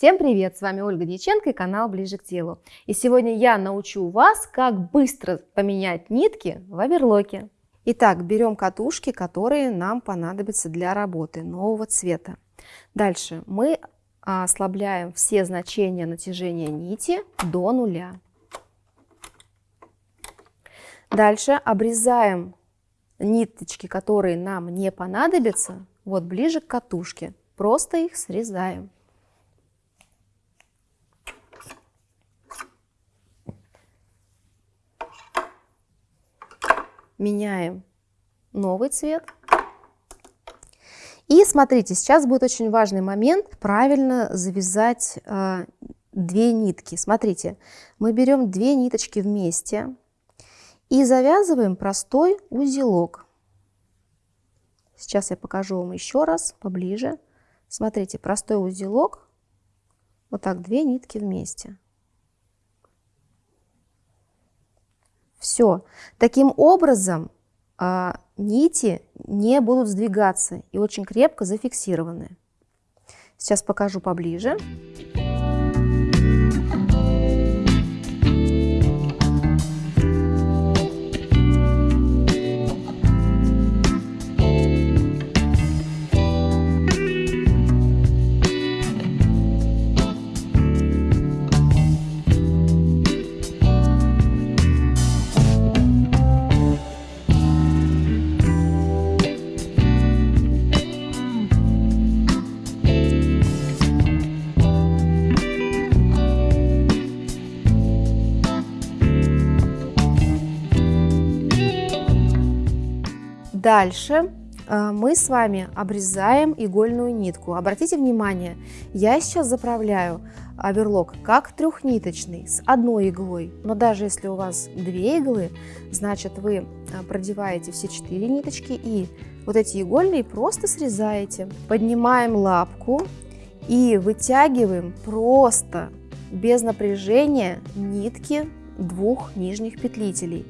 Всем привет! С вами Ольга Дьяченко и канал Ближе к телу. И сегодня я научу вас, как быстро поменять нитки в оверлоке. Итак, берем катушки, которые нам понадобятся для работы нового цвета. Дальше мы ослабляем все значения натяжения нити до нуля. Дальше обрезаем ниточки, которые нам не понадобятся, вот ближе к катушке. Просто их срезаем. Меняем новый цвет. И смотрите, сейчас будет очень важный момент, правильно завязать э, две нитки. Смотрите, мы берем две ниточки вместе и завязываем простой узелок. Сейчас я покажу вам еще раз поближе. Смотрите, простой узелок, вот так две нитки вместе. Все. Таким образом, а, нити не будут сдвигаться и очень крепко зафиксированы. Сейчас покажу поближе. Дальше э, мы с вами обрезаем игольную нитку. Обратите внимание, я сейчас заправляю оверлок как трехниточный с одной иглой, но даже если у вас две иглы, значит вы э, продеваете все четыре ниточки и вот эти игольные просто срезаете. Поднимаем лапку и вытягиваем просто без напряжения нитки двух нижних петлителей,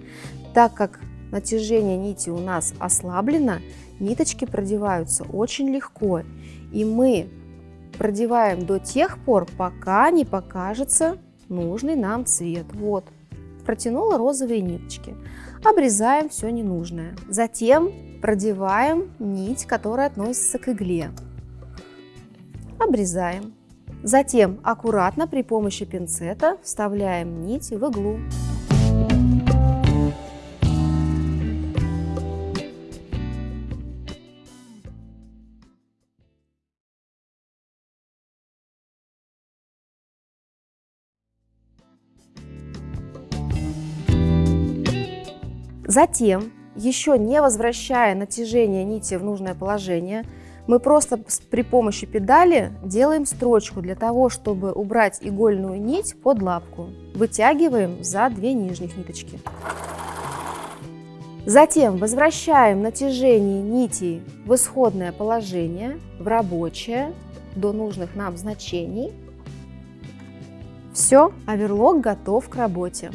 так как натяжение нити у нас ослаблено, ниточки продеваются очень легко. И мы продеваем до тех пор, пока не покажется нужный нам цвет. Вот, протянула розовые ниточки. Обрезаем все ненужное. Затем продеваем нить, которая относится к игле. Обрезаем. Затем аккуратно при помощи пинцета вставляем нить в иглу. Затем, еще не возвращая натяжение нити в нужное положение, мы просто при помощи педали делаем строчку для того, чтобы убрать игольную нить под лапку. Вытягиваем за две нижних ниточки. Затем возвращаем натяжение нитей в исходное положение, в рабочее, до нужных нам значений. Все, оверлок готов к работе.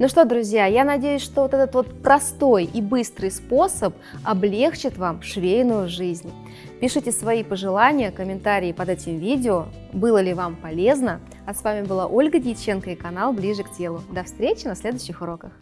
Ну что, друзья, я надеюсь, что вот этот вот простой и быстрый способ облегчит вам швейную жизнь. Пишите свои пожелания, комментарии под этим видео, было ли вам полезно. А с вами была Ольга Дьяченко и канал Ближе к телу. До встречи на следующих уроках.